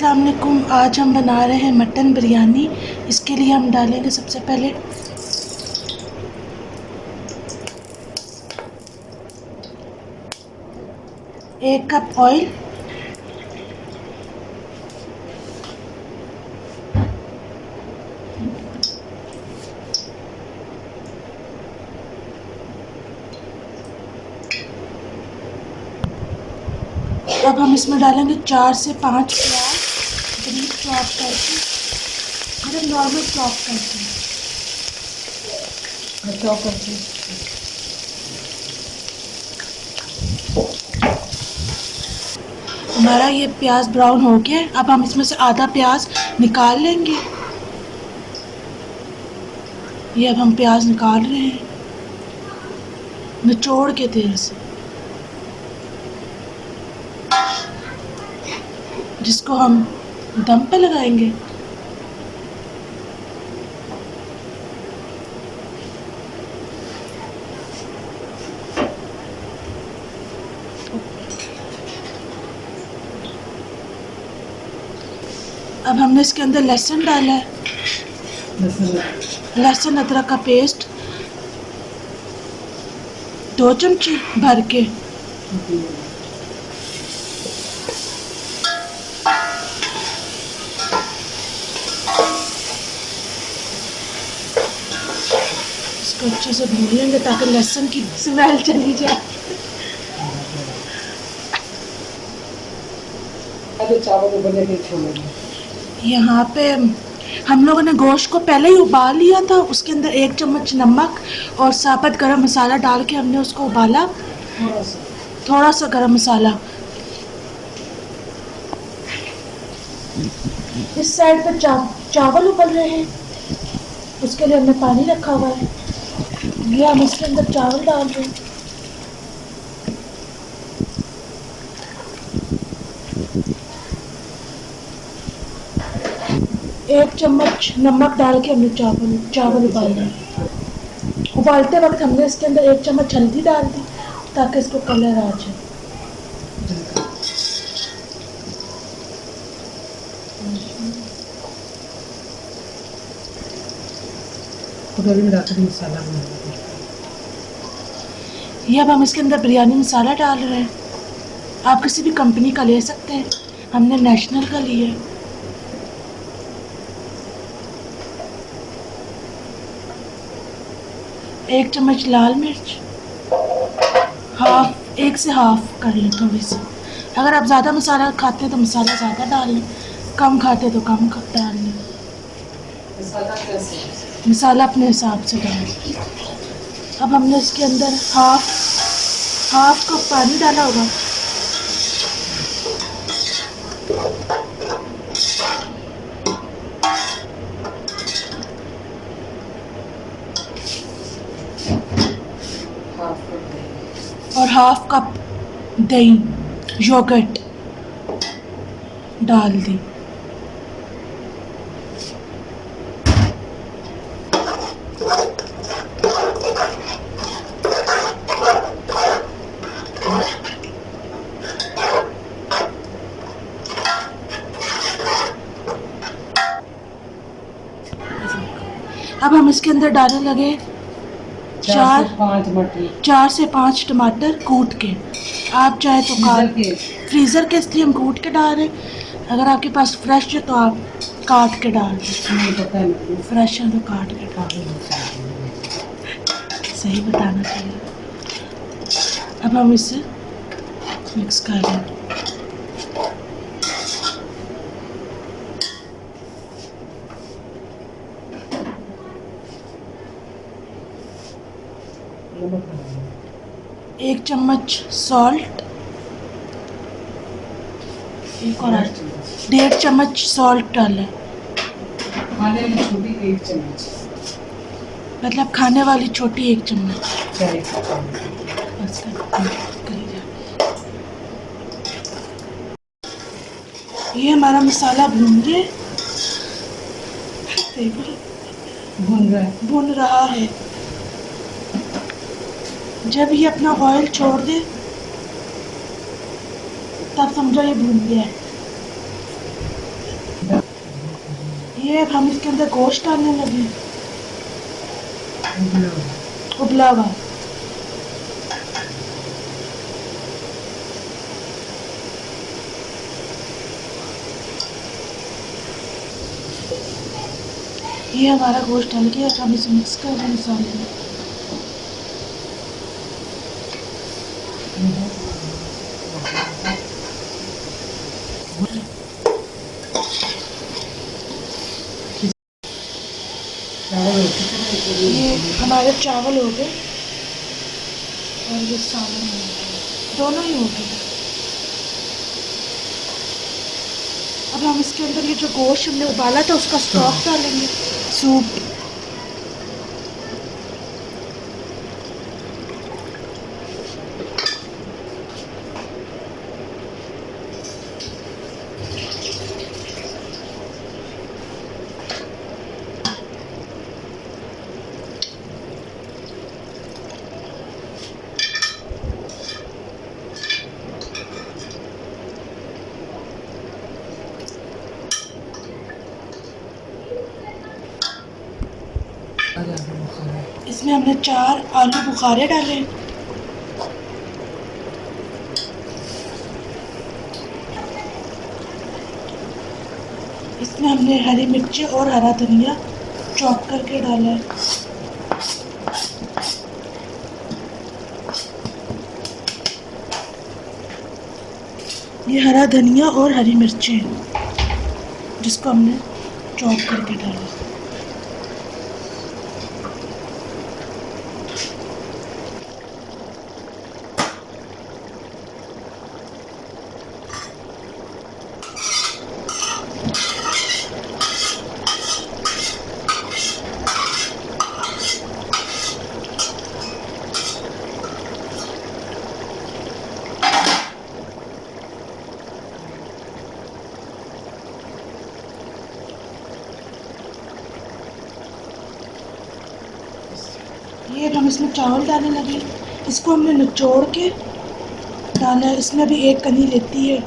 السلام علیکم۔ آج ہم بنا رہے ہیں مٹن بریانی۔ اس کے لیے ہم ڈالیں گے سب سے پہلے۔ ایک کپ آئل۔ اب ہم اس میں ڈالیں گے چار سے پانچ پیاز۔ بریک چاپ کر کے مطلب نارمل چاپ کر کے چاپ کر کے ہمارا یہ پیاز براؤن ہو گیا اب ہم اس میں سے آدھا پیاز نکال لیں گے۔ یہ اب ہم پیاز نکال رہے ہیں۔ نچوڑ کے تیل سے۔ جس کو ہم دم پہ لگائیں گے۔ اب ہم نے اس کے اندر لہسن ڈالا ہے۔ لہسن ادرک کا پیسٹ۔ دو چمچی بھر کے۔ کو اچھے سے بھون لیں گے تاکہ لہسن کی اسمیل چلی جائے۔ یہاں پہ ہم لوگوں نے گوشت کو پہلے ہی ابال لیا تھا اس کے اندر ایک چمچ نمک اور ثابت گرم مسالہ ڈال کے ہم نے اس کو ابالا۔ تھوڑا سا۔ گرم مسالہ۔ اس سائڈ پہ چاول ابل رہے ہیں۔ اس کے لیے ہم نے پانی رکھا ہوا ہے۔ یہ ہم اس کے اندر چاول ڈال رہے ہیں ایک چمچ نمک ڈال کے ہم نے چاول چاول ابال ہیں ابالتے وقت ہم نے اس کے اندر ایک چمچ ہلدی ڈال دی تاکہ اس کو کلر آ جائے۔ ادھر مسالہ بنا دیں یہ اب ہم اس کے اندر بریانی مسالہ ڈال رہے ہیں۔ آپ کسی بھی کمپنی کا لے سکتے ہیں۔ ہم نے نیشنل کا لیا ہے۔ ایک چمچ لال مرچ۔ ہاف ایک سے ہاف کر لیں تھوڑی سی۔ اگر آپ زیادہ مسالہ کھاتے ہیں تو مسالہ زیادہ ڈال لیں۔ کم کھاتے تو کم ڈال لیں۔ مسالہ اپنے حساب سے ڈالیں اب ہم نے اس کے اندر ہاف ہاف کپ پانی ڈالا ہوگا۔ اور ہاف کپ دہی یوگٹ ڈال دی۔ اب ہم اس کے اندر ڈالنے لگے چار چار سے پانچ ٹماٹر کوٹ کے۔ آپ چاہے تو کاٹ فریزر کے۔ اس لیے ہم کوٹ کے ڈال رہے ہیں۔ اگر آپ کے پاس فریش ہے تو آپ کاٹ کے ڈال دیں فریش ہے تو کاٹ کے ڈال صحیح بتانا چاہیے۔ اب ہم اسے مکس کر لیں۔ ایک چمچ سالٹ ڈیڑھ چمچ سالٹ ڈالیں مطلب کھانے والی چھوٹی ایک چمچ۔ یہ ہمارا مسالہ بھون ہے۔ بھون رہا ہے۔ جب یہ اپنا آئل چھوڑ دے۔ تب سمجھو یہ بھون گیا۔ ہے یہ ہم اس کے اندر گوشت ڈالنے لگے۔ ابلا ہوا یہ ہمارا گوشت ڈال کے ہم اسے مکس کر دیں مسالے میں یہ ہمارے چاول ہو گئے اور یہ سالن ہو گئے دونوں ہی ہو گئے۔ اب ہم اس کے اندر یہ جو گوشت ہم نے ابالا تھا، اس کا اسٹاک ڈالیں گے۔ سوپ۔ اس میں ہم نے چار آلو بخارے ڈالے۔ اس میں ہم نے ہری مرچی اور ہرا دھنیا چوپ کر کے ڈالا۔ ہے یہ ہرا دھنیا اور ہری مرچی جس کو ہم نے چوپ کر کے ڈالا۔ پھر ہم اس میں چاول ڈالنے لگے، اس کو ہم نے نچوڑ کے ڈالا، اس میں بھی ایک کنی لیتی ہے۔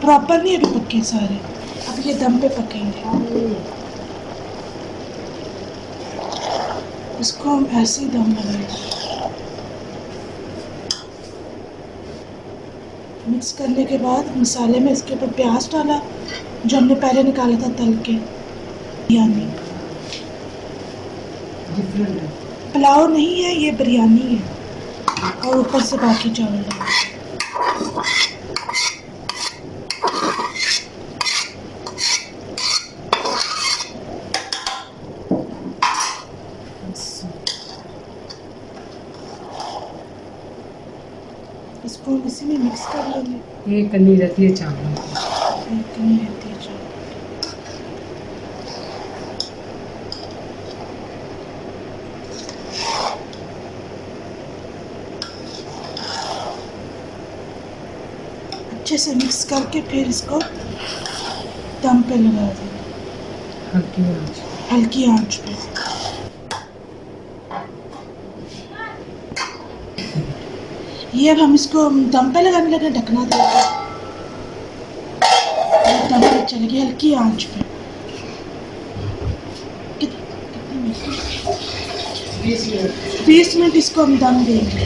پراپر نہیں ابھی پکے سارے۔ اب یہ دم پہ پکیں گے۔ اس کو ہم ایسے ہی دم لگائیں گے۔ مکس کرنے کے بعد مسالے میں اس کے اوپر پیاز ڈالا، جو ہم نے پہلے نکالا تھا تل کے۔ یعنی۔ ڈفرینٹ ہے۔ پلاؤ نہیں ہے یہ بریانی ہے۔ اور اوپر سے باقی چاول۔ ہے اس کو اسی میں مکس کر لیں گے یہ کنی رہتی ہے چاول۔ کنی رہتی ہے۔ اچھے سے مکس کر کے پھر اس کو دم پہ لگا دیں۔ ہلکی آنچ۔ ہلکی آنچ پہ۔ یہ اب ہم اس کو دم پہ لگانے لگے ڈھکنا دے دم پہ چلے گی ہلکی آنچ پہ۔ بیس منٹ اس کو ہم دم دیں گے۔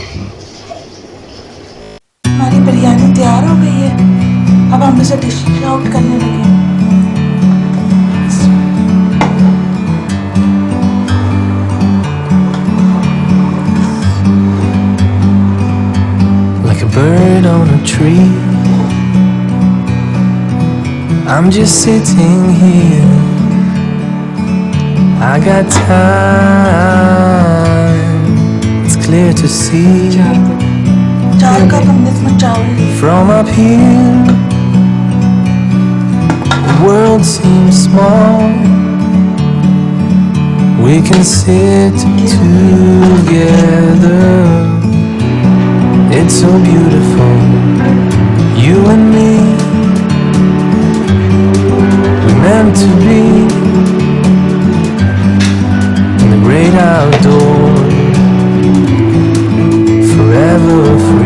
اب ہم اسے ڈش آؤٹ کرنے لگے Like a bird on a tree I'm just sitting here I got time It's clear to see From up here بیو ٹو ٹو بیو ف